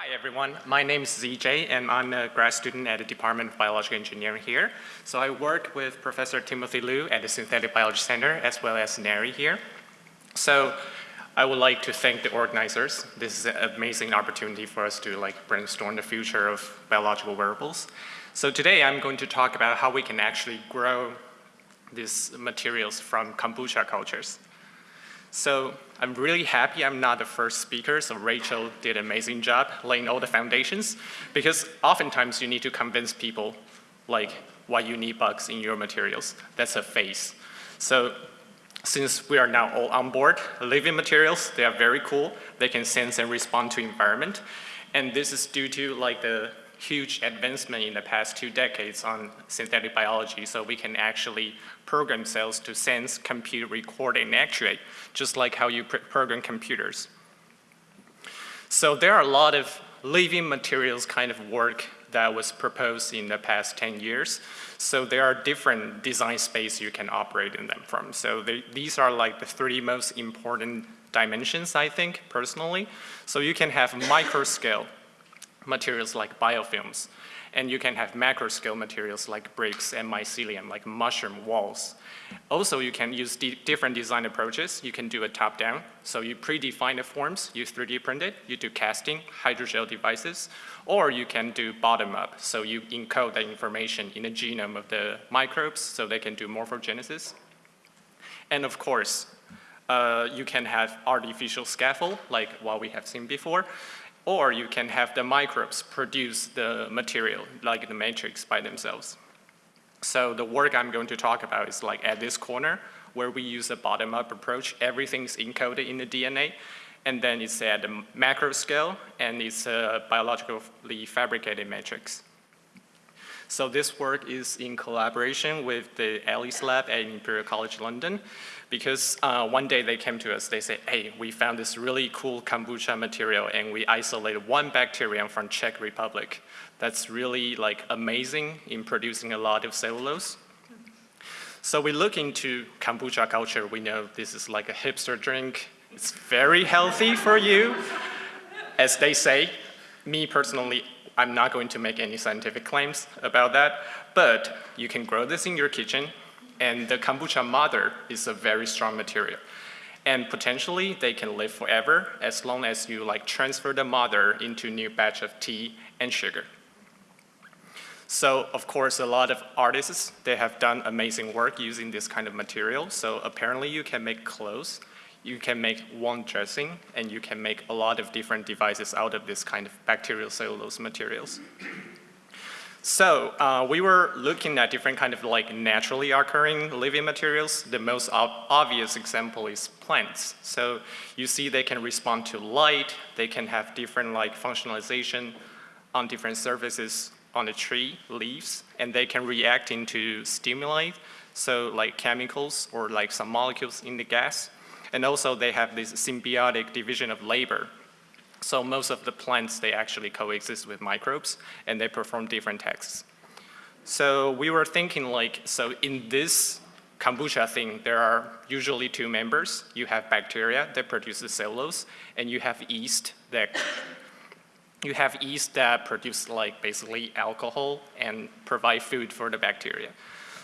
Hi everyone, my name is ZJ and I'm a grad student at the Department of Biological Engineering here. So I work with Professor Timothy Liu at the Synthetic Biology Center as well as NARI here. So I would like to thank the organizers. This is an amazing opportunity for us to like brainstorm the future of biological wearables. So today I'm going to talk about how we can actually grow these materials from kombucha cultures. So I'm really happy I'm not the first speaker, so Rachel did an amazing job laying all the foundations because oftentimes you need to convince people like why you need bugs in your materials. That's a phase. So since we are now all on board, living materials, they are very cool. They can sense and respond to environment. And this is due to like the huge advancement in the past two decades on synthetic biology, so we can actually program cells to sense, compute, record, and actuate, just like how you program computers. So there are a lot of living materials kind of work that was proposed in the past 10 years. So there are different design space you can operate in them from. So they, these are like the three most important dimensions, I think, personally. So you can have micro scale, materials like biofilms. And you can have macro scale materials like bricks and mycelium, like mushroom walls. Also, you can use different design approaches. You can do a top-down. So you predefine the forms, you 3D print it, you do casting, hydrogel devices, or you can do bottom-up. So you encode the information in the genome of the microbes so they can do morphogenesis. And of course, uh, you can have artificial scaffold, like what we have seen before, or you can have the microbes produce the material, like the matrix by themselves. So the work I'm going to talk about is like at this corner, where we use a bottom-up approach. Everything's encoded in the DNA, and then it's at the macro scale, and it's a biologically fabricated matrix. So this work is in collaboration with the Alice Lab at Imperial College London because uh, one day they came to us, they said, hey, we found this really cool kombucha material and we isolated one bacterium from Czech Republic. That's really like amazing in producing a lot of cellulose. So we look into kombucha culture. We know this is like a hipster drink. It's very healthy for you. As they say, me personally, I'm not going to make any scientific claims about that, but you can grow this in your kitchen, and the kombucha mother is a very strong material. And potentially, they can live forever as long as you like transfer the mother into new batch of tea and sugar. So of course, a lot of artists, they have done amazing work using this kind of material. So apparently you can make clothes you can make one dressing and you can make a lot of different devices out of this kind of bacterial cellulose materials. So uh, we were looking at different kind of like naturally occurring living materials. The most ob obvious example is plants. So you see they can respond to light, they can have different like functionalization on different surfaces on the tree, leaves, and they can react into stimuli, so like chemicals or like some molecules in the gas. And also they have this symbiotic division of labor. So most of the plants, they actually coexist with microbes and they perform different tasks. So we were thinking like, so in this kombucha thing, there are usually two members. You have bacteria that produces cellulose and you have yeast that you have yeast that produce like basically alcohol and provide food for the bacteria.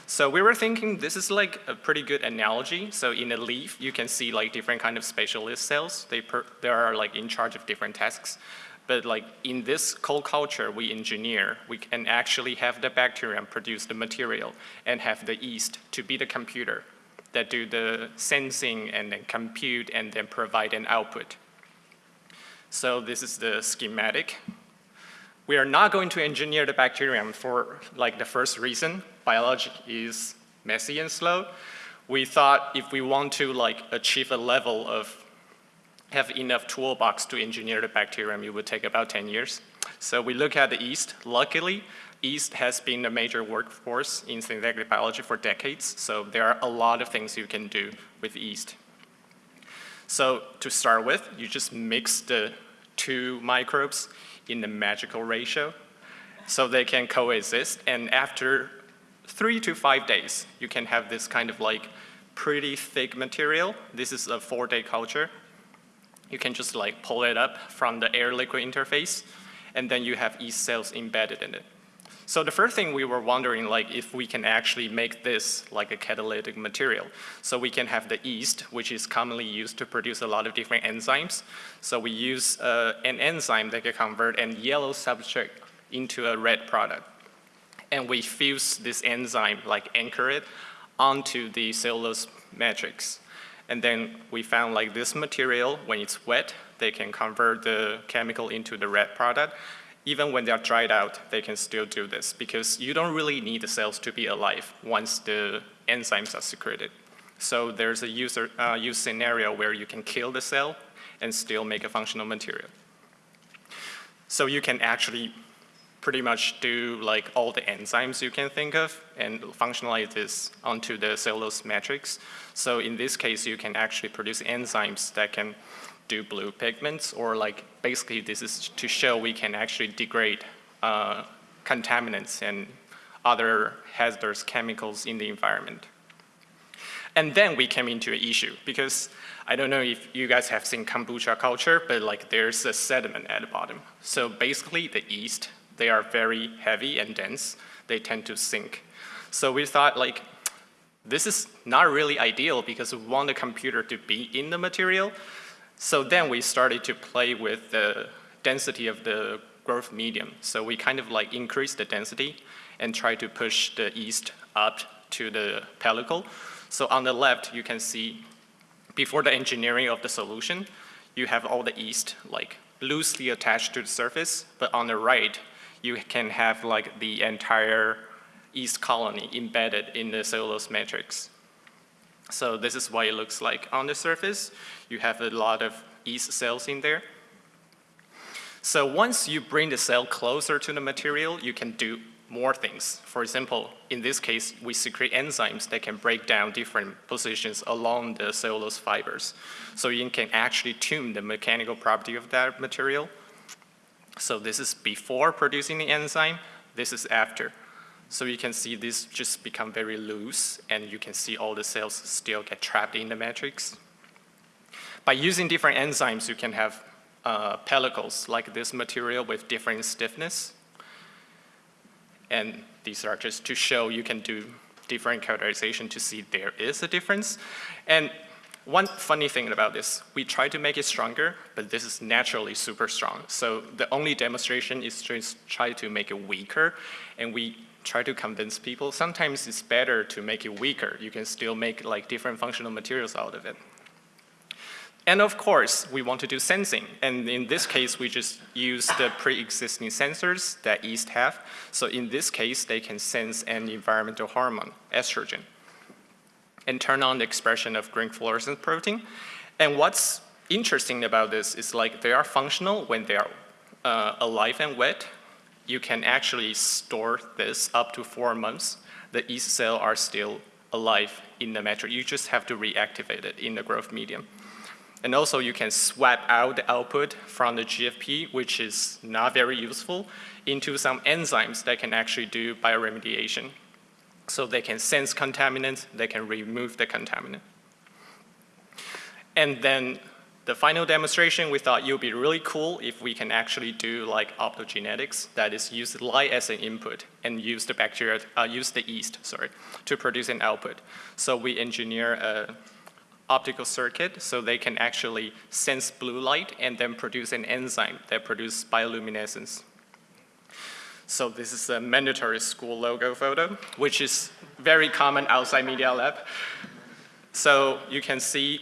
So we were thinking this is like a pretty good analogy. So in a leaf, you can see like different kind of specialist cells. They, per, they are like in charge of different tasks. But like in this cold culture we engineer, we can actually have the bacterium produce the material and have the yeast to be the computer that do the sensing and then compute and then provide an output. So this is the schematic. We are not going to engineer the bacterium for like the first reason biology is messy and slow, we thought if we want to like achieve a level of have enough toolbox to engineer the bacterium, it would take about 10 years. So we look at the yeast. Luckily, yeast has been a major workforce in synthetic biology for decades. So there are a lot of things you can do with yeast. So to start with, you just mix the two microbes in the magical ratio so they can coexist. And after three to five days, you can have this kind of like pretty thick material. This is a four day culture. You can just like pull it up from the air liquid interface and then you have yeast cells embedded in it. So the first thing we were wondering, like, if we can actually make this like a catalytic material. So we can have the yeast, which is commonly used to produce a lot of different enzymes. So we use uh, an enzyme that can convert a yellow substrate into a red product. And we fuse this enzyme, like anchor it, onto the cellulose matrix. And then we found like this material, when it's wet, they can convert the chemical into the red product even when they're dried out, they can still do this because you don't really need the cells to be alive once the enzymes are secreted. So there's a user, uh, use scenario where you can kill the cell and still make a functional material. So you can actually pretty much do like all the enzymes you can think of and functionalize this onto the cellulose matrix. So in this case, you can actually produce enzymes that can do blue pigments or like basically this is to show we can actually degrade uh, contaminants and other hazardous chemicals in the environment. And then we came into an issue because I don't know if you guys have seen kombucha culture, but like there's a sediment at the bottom. So basically the yeast, they are very heavy and dense. They tend to sink. So we thought like, this is not really ideal because we want the computer to be in the material. So then we started to play with the density of the growth medium. So we kind of like increased the density and try to push the yeast up to the pellicle. So on the left, you can see before the engineering of the solution, you have all the yeast like loosely attached to the surface, but on the right, you can have like the entire yeast colony embedded in the cellulose matrix. So this is what it looks like on the surface. You have a lot of yeast cells in there. So once you bring the cell closer to the material, you can do more things. For example, in this case, we secrete enzymes that can break down different positions along the cellulose fibers. So you can actually tune the mechanical property of that material. So this is before producing the enzyme, this is after. So you can see this just become very loose and you can see all the cells still get trapped in the matrix. By using different enzymes, you can have uh, pellicles like this material with different stiffness. And these are just to show you can do different characterization to see there is a difference. And one funny thing about this, we try to make it stronger, but this is naturally super strong. So the only demonstration is to try to make it weaker, and we try to convince people, sometimes it's better to make it weaker. You can still make like different functional materials out of it. And of course, we want to do sensing. And in this case, we just use the pre-existing sensors that yeast have. So in this case, they can sense an environmental hormone, estrogen, and turn on the expression of green fluorescent protein. And what's interesting about this is like they are functional when they are uh, alive and wet, you can actually store this up to four months. The yeast cell are still alive in the matrix. You just have to reactivate it in the growth medium. And also you can swap out the output from the GFP, which is not very useful, into some enzymes that can actually do bioremediation. So they can sense contaminants, they can remove the contaminant. And then the final demonstration, we thought it would be really cool if we can actually do like optogenetics, that is use light as an input and use the bacteria, uh, use the yeast, sorry, to produce an output. So we engineer a optical circuit so they can actually sense blue light and then produce an enzyme that produces bioluminescence. So this is a mandatory school logo photo, which is very common outside Media Lab. So you can see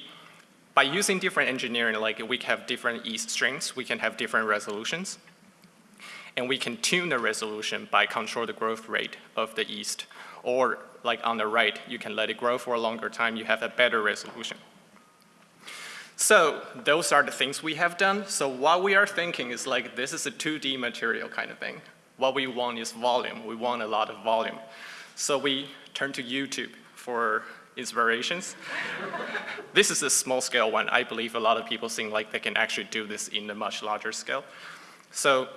by using different engineering, like we have different yeast strengths, we can have different resolutions. And we can tune the resolution by control the growth rate of the yeast. Or like on the right, you can let it grow for a longer time, you have a better resolution. So those are the things we have done. So what we are thinking is like this is a 2D material kind of thing. What we want is volume. We want a lot of volume. So we turn to YouTube for inspirations. this is a small scale one. I believe a lot of people think like they can actually do this in a much larger scale. So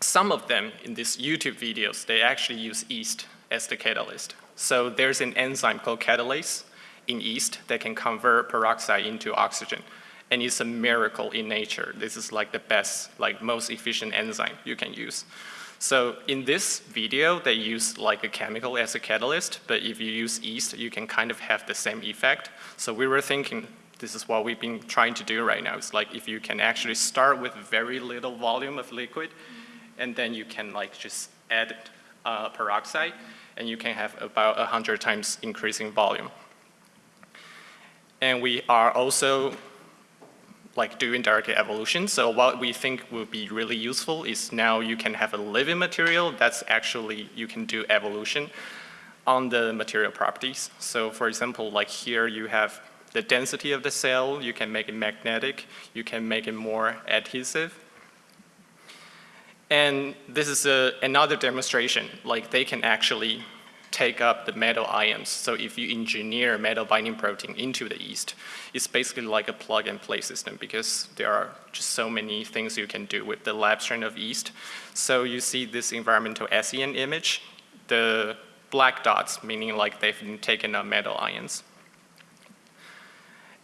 some of them in these YouTube videos, they actually use yeast as the catalyst. So there's an enzyme called catalase in yeast that can convert peroxide into oxygen. and it's a miracle in nature. This is like the best, like most efficient enzyme you can use. So in this video, they use like a chemical as a catalyst, but if you use yeast, you can kind of have the same effect. So we were thinking, this is what we've been trying to do right now. It's like if you can actually start with very little volume of liquid, and then you can like just add uh, peroxide, and you can have about 100 times increasing volume. And we are also like doing direct evolution. So what we think will be really useful is now you can have a living material that's actually, you can do evolution on the material properties. So for example, like here you have the density of the cell, you can make it magnetic, you can make it more adhesive. And this is a, another demonstration, like they can actually take up the metal ions. So if you engineer metal binding protein into the yeast, it's basically like a plug and play system because there are just so many things you can do with the lab strain of yeast. So you see this environmental SEM image, the black dots, meaning like they've taken up metal ions.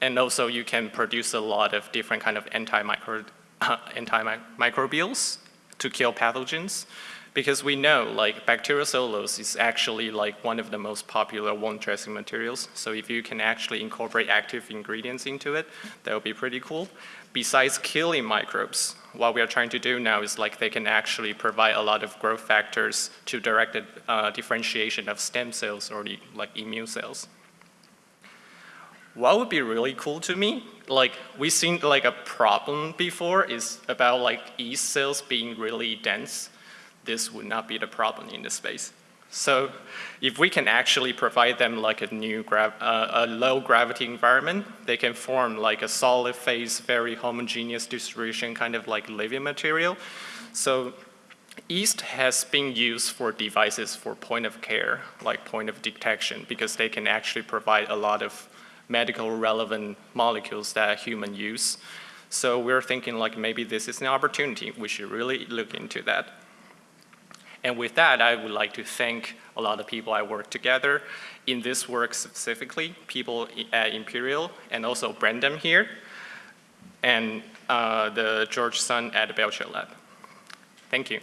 And also you can produce a lot of different kind of antimicro, antimicrobials to kill pathogens. Because we know like bacterial cellulose is actually like one of the most popular wound dressing materials. So if you can actually incorporate active ingredients into it, that would be pretty cool. Besides killing microbes, what we are trying to do now is like they can actually provide a lot of growth factors to direct the uh, differentiation of stem cells or the, like immune cells. What would be really cool to me, like we've seen like a problem before is about like yeast cells being really dense this would not be the problem in this space. So if we can actually provide them like a new uh, a low gravity environment, they can form like a solid phase, very homogeneous distribution kind of like living material. So yeast has been used for devices for point of care, like point of detection, because they can actually provide a lot of medical relevant molecules that human use. So we're thinking like maybe this is an opportunity. We should really look into that. And with that, I would like to thank a lot of people I work together in this work specifically, people at Imperial and also Brendan here, and uh, the George Sun at the Belcher Lab. Thank you.